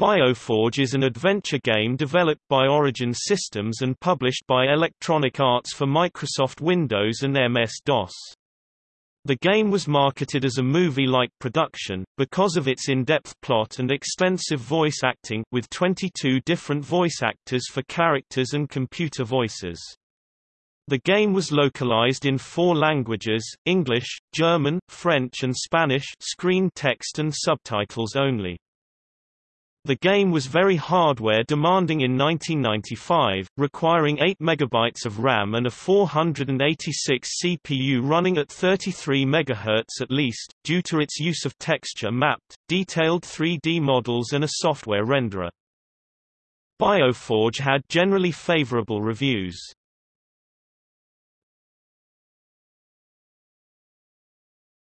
Bioforge is an adventure game developed by Origin Systems and published by Electronic Arts for Microsoft Windows and MS-DOS. The game was marketed as a movie-like production, because of its in-depth plot and extensive voice acting, with 22 different voice actors for characters and computer voices. The game was localized in four languages, English, German, French and Spanish screen text and subtitles only. The game was very hardware demanding in 1995, requiring 8 MB of RAM and a 486 CPU running at 33 MHz at least, due to its use of texture-mapped, detailed 3D models and a software renderer. Bioforge had generally favorable reviews.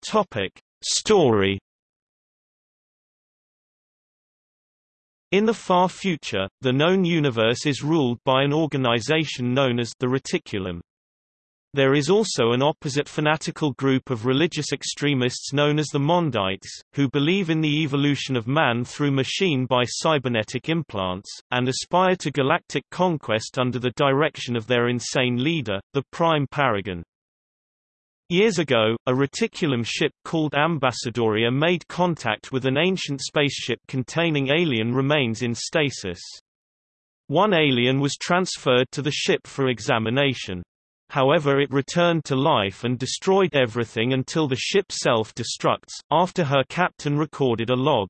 Topic. Story In the far future, the known universe is ruled by an organization known as the Reticulum. There is also an opposite fanatical group of religious extremists known as the Mondites, who believe in the evolution of man through machine by cybernetic implants, and aspire to galactic conquest under the direction of their insane leader, the Prime Paragon. Years ago, a reticulum ship called Ambassadoria made contact with an ancient spaceship containing alien remains in stasis. One alien was transferred to the ship for examination. However it returned to life and destroyed everything until the ship self-destructs, after her captain recorded a log.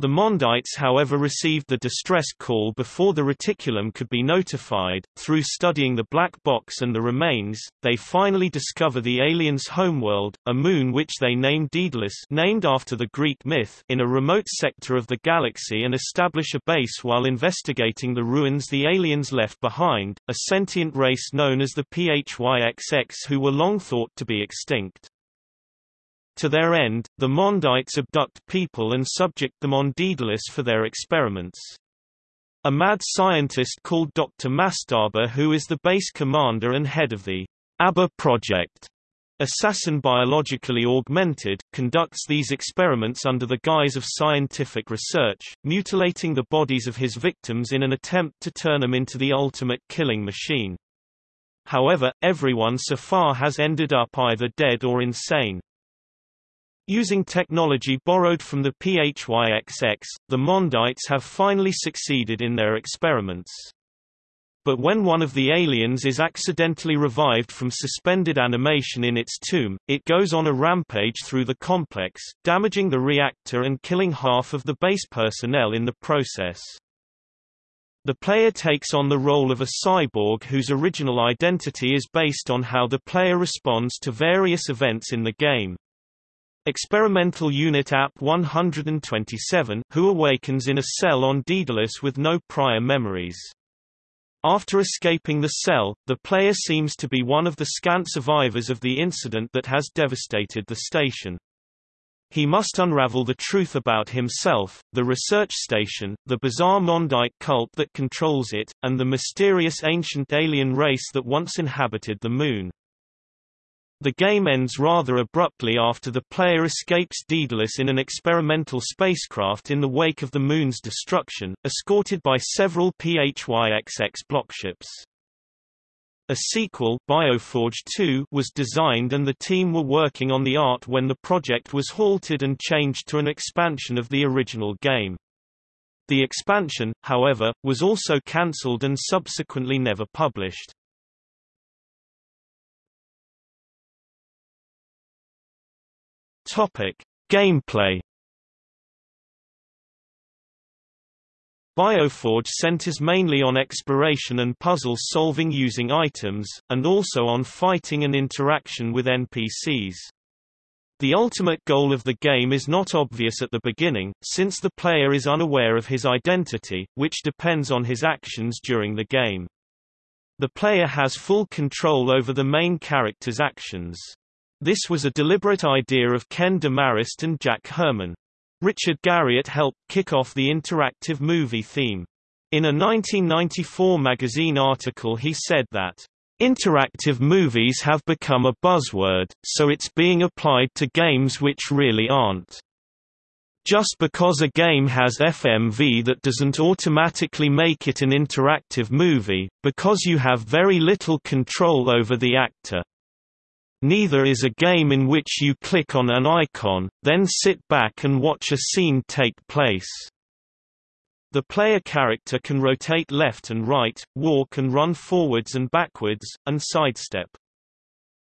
The Mondites however received the distress call before the reticulum could be notified. Through studying the black box and the remains, they finally discover the aliens' homeworld, a moon which they name Daedalus named after the Greek myth in a remote sector of the galaxy and establish a base while investigating the ruins the aliens left behind, a sentient race known as the PHYXX who were long thought to be extinct. To their end, the Mondites abduct people and subject them on Daedalus for their experiments. A mad scientist called Dr. Mastaba who is the base commander and head of the ABBA project, assassin biologically augmented, conducts these experiments under the guise of scientific research, mutilating the bodies of his victims in an attempt to turn them into the ultimate killing machine. However, everyone so far has ended up either dead or insane. Using technology borrowed from the PHYXX, the Mondites have finally succeeded in their experiments. But when one of the aliens is accidentally revived from suspended animation in its tomb, it goes on a rampage through the complex, damaging the reactor and killing half of the base personnel in the process. The player takes on the role of a cyborg whose original identity is based on how the player responds to various events in the game. Experimental Unit App-127, who awakens in a cell on Daedalus with no prior memories. After escaping the cell, the player seems to be one of the scant survivors of the incident that has devastated the station. He must unravel the truth about himself, the research station, the bizarre Mondite cult that controls it, and the mysterious ancient alien race that once inhabited the Moon. The game ends rather abruptly after the player escapes Daedalus in an experimental spacecraft in the wake of the Moon's destruction, escorted by several PHYXX blockships. A sequel, Bioforge 2, was designed and the team were working on the art when the project was halted and changed to an expansion of the original game. The expansion, however, was also cancelled and subsequently never published. Topic: Gameplay. Bioforge centers mainly on exploration and puzzle solving using items, and also on fighting and interaction with NPCs. The ultimate goal of the game is not obvious at the beginning, since the player is unaware of his identity, which depends on his actions during the game. The player has full control over the main character's actions. This was a deliberate idea of Ken Demarest and Jack Herman. Richard Garriott helped kick off the interactive movie theme. In a 1994 magazine article he said that, "...interactive movies have become a buzzword, so it's being applied to games which really aren't." Just because a game has FMV that doesn't automatically make it an interactive movie, because you have very little control over the actor. Neither is a game in which you click on an icon, then sit back and watch a scene take place. The player character can rotate left and right, walk and run forwards and backwards, and sidestep.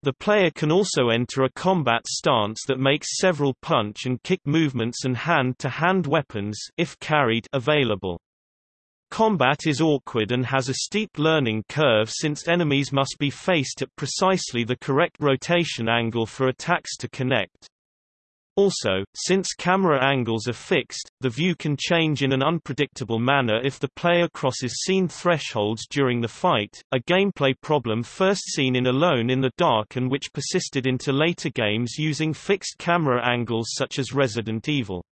The player can also enter a combat stance that makes several punch and kick movements and hand-to-hand -hand weapons if carried available. Combat is awkward and has a steep learning curve since enemies must be faced at precisely the correct rotation angle for attacks to connect. Also, since camera angles are fixed, the view can change in an unpredictable manner if the player crosses scene thresholds during the fight, a gameplay problem first seen in Alone in the Dark and which persisted into later games using fixed camera angles such as Resident Evil.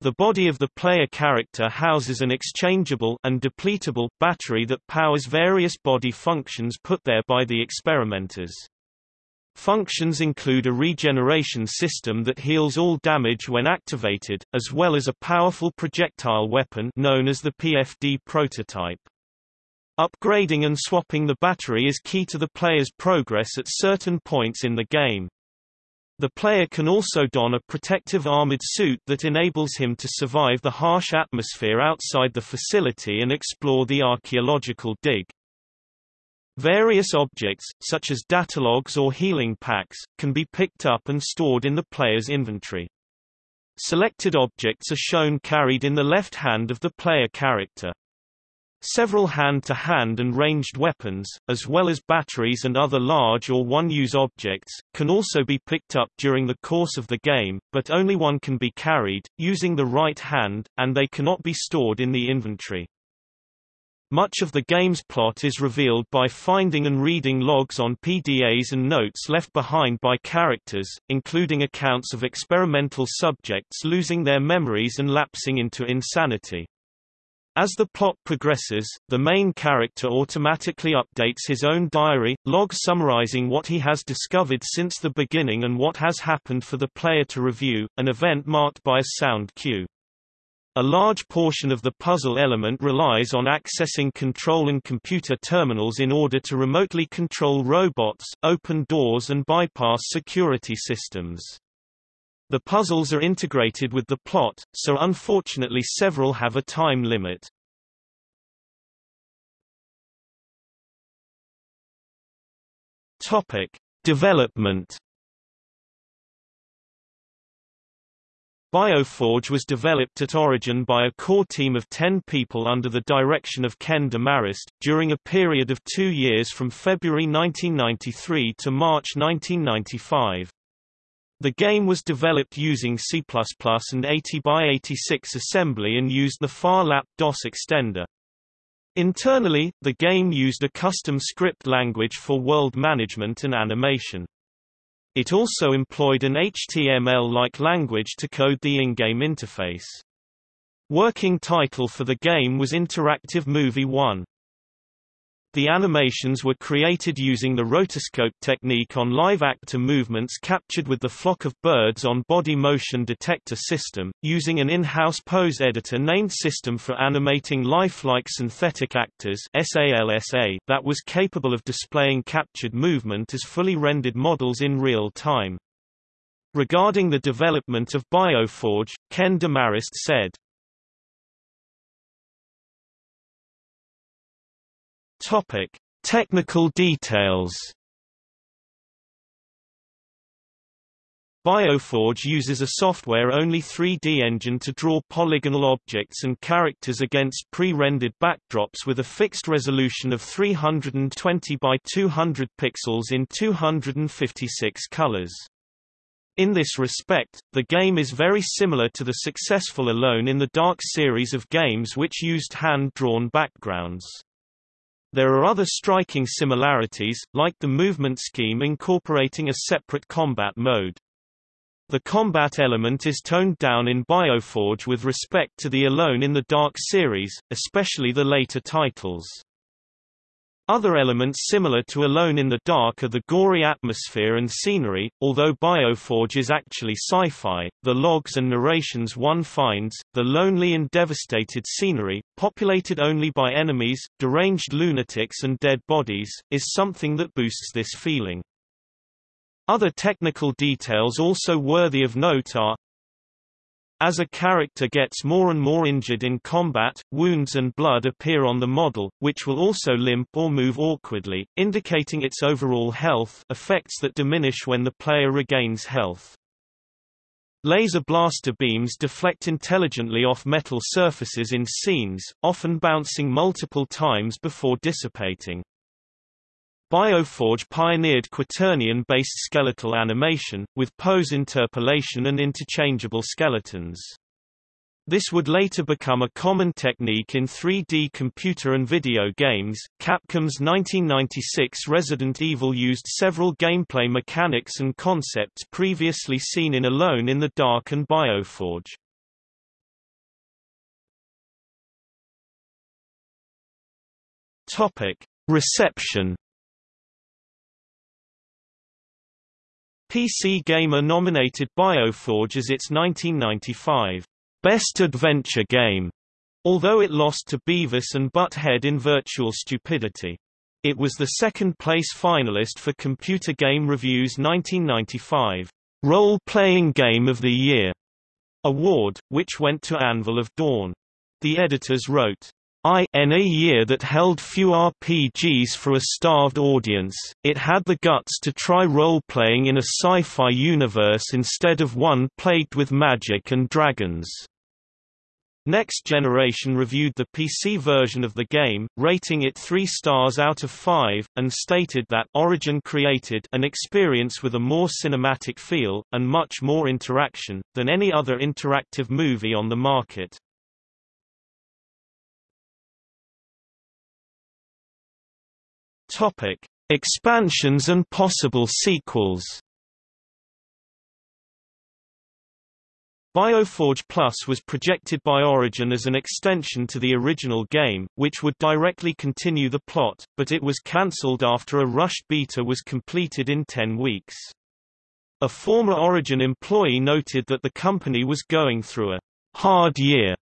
The body of the player character houses an exchangeable and depletable battery that powers various body functions put there by the experimenters. Functions include a regeneration system that heals all damage when activated, as well as a powerful projectile weapon known as the PFD prototype. Upgrading and swapping the battery is key to the player's progress at certain points in the game. The player can also don a protective armored suit that enables him to survive the harsh atmosphere outside the facility and explore the archaeological dig. Various objects, such as datalogs or healing packs, can be picked up and stored in the player's inventory. Selected objects are shown carried in the left hand of the player character. Several hand-to-hand -hand and ranged weapons, as well as batteries and other large or one-use objects, can also be picked up during the course of the game, but only one can be carried, using the right hand, and they cannot be stored in the inventory. Much of the game's plot is revealed by finding and reading logs on PDAs and notes left behind by characters, including accounts of experimental subjects losing their memories and lapsing into insanity. As the plot progresses, the main character automatically updates his own diary, log summarizing what he has discovered since the beginning and what has happened for the player to review, an event marked by a sound cue. A large portion of the puzzle element relies on accessing control and computer terminals in order to remotely control robots, open doors and bypass security systems. The puzzles are integrated with the plot, so unfortunately several have a time limit. Topic: Development Bioforge was developed at Origin by a core team of 10 people under the direction of Ken Demarest, during a period of two years from February 1993 to March 1995. The game was developed using C++ and 80x86 assembly and used the Phar Lap DOS extender. Internally, the game used a custom script language for world management and animation. It also employed an HTML-like language to code the in-game interface. Working title for the game was Interactive Movie 1. The animations were created using the rotoscope technique on live actor movements captured with the flock of birds on body motion detector system, using an in-house pose editor named System for Animating Lifelike Synthetic Actors that was capable of displaying captured movement as fully rendered models in real time. Regarding the development of Bioforge, Ken Demarest said, Topic: Technical details. Bioforge uses a software-only 3D engine to draw polygonal objects and characters against pre-rendered backdrops with a fixed resolution of 320 by 200 pixels in 256 colors. In this respect, the game is very similar to the successful Alone in the Dark series of games which used hand-drawn backgrounds. There are other striking similarities, like the movement scheme incorporating a separate combat mode. The combat element is toned down in Bioforge with respect to the Alone in the Dark series, especially the later titles. Other elements similar to Alone in the Dark are the gory atmosphere and scenery, although Bioforge is actually sci-fi, the logs and narrations one finds, the lonely and devastated scenery, populated only by enemies, deranged lunatics and dead bodies, is something that boosts this feeling. Other technical details also worthy of note are as a character gets more and more injured in combat, wounds and blood appear on the model, which will also limp or move awkwardly, indicating its overall health effects that diminish when the player regains health. Laser blaster beams deflect intelligently off metal surfaces in scenes, often bouncing multiple times before dissipating. Bioforge pioneered quaternion-based skeletal animation, with pose interpolation and interchangeable skeletons. This would later become a common technique in 3D computer and video games. Capcom's 1996 Resident Evil used several gameplay mechanics and concepts previously seen in Alone in the Dark and Bioforge. Topic: Reception PC Gamer nominated Bioforge as its 1995 Best Adventure Game, although it lost to Beavis and Butt-Head in Virtual Stupidity. It was the second-place finalist for Computer Game Review's 1995 Role-Playing Game of the Year award, which went to Anvil of Dawn. The editors wrote, in a year that held few RPGs for a starved audience, it had the guts to try role-playing in a sci-fi universe instead of one plagued with magic and dragons. Next Generation reviewed the PC version of the game, rating it 3 stars out of 5, and stated that Origin created an experience with a more cinematic feel, and much more interaction, than any other interactive movie on the market. Topic: Expansions and possible sequels. Bioforge Plus was projected by Origin as an extension to the original game, which would directly continue the plot, but it was cancelled after a rushed beta was completed in 10 weeks. A former Origin employee noted that the company was going through a hard year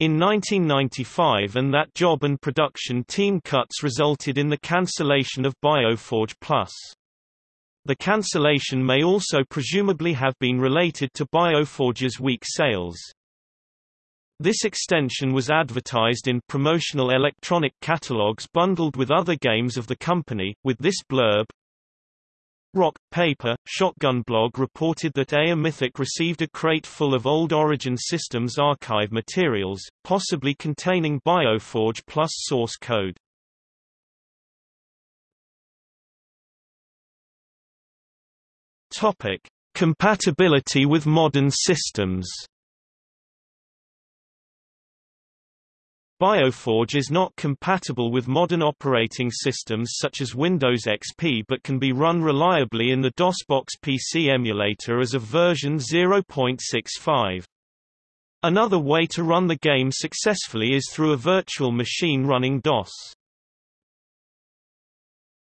in 1995 and that job and production team cuts resulted in the cancellation of Bioforge Plus. The cancellation may also presumably have been related to Bioforge's weak sales. This extension was advertised in promotional electronic catalogs bundled with other games of the company, with this blurb, Rock, Paper, Shotgun Blog reported that EA Mythic received a crate full of old Origin Systems archive materials, possibly containing Bioforge plus source code. Topic: Compatibility with modern systems. Bioforge is not compatible with modern operating systems such as Windows XP but can be run reliably in the DOSBox PC emulator as of version 0.65. Another way to run the game successfully is through a virtual machine running DOS.